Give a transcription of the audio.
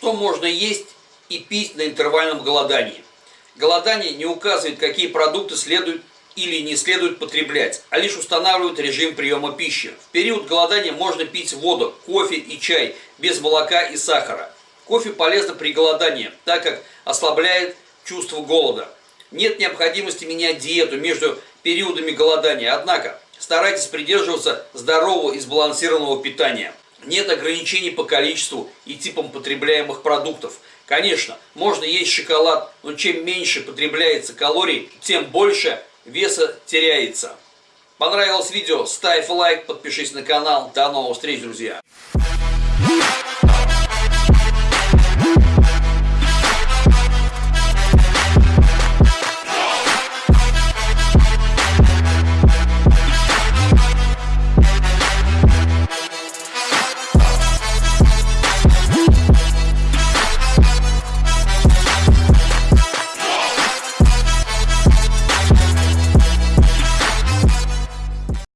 Что можно есть и пить на интервальном голодании? Голодание не указывает, какие продукты следует или не следует потреблять, а лишь устанавливает режим приема пищи. В период голодания можно пить воду, кофе и чай без молока и сахара. Кофе полезно при голодании, так как ослабляет чувство голода. Нет необходимости менять диету между периодами голодания, однако старайтесь придерживаться здорового и сбалансированного питания. Нет ограничений по количеству и типам потребляемых продуктов. Конечно, можно есть шоколад, но чем меньше потребляется калорий, тем больше веса теряется. Понравилось видео? Ставь лайк, подпишись на канал. До новых встреч, друзья!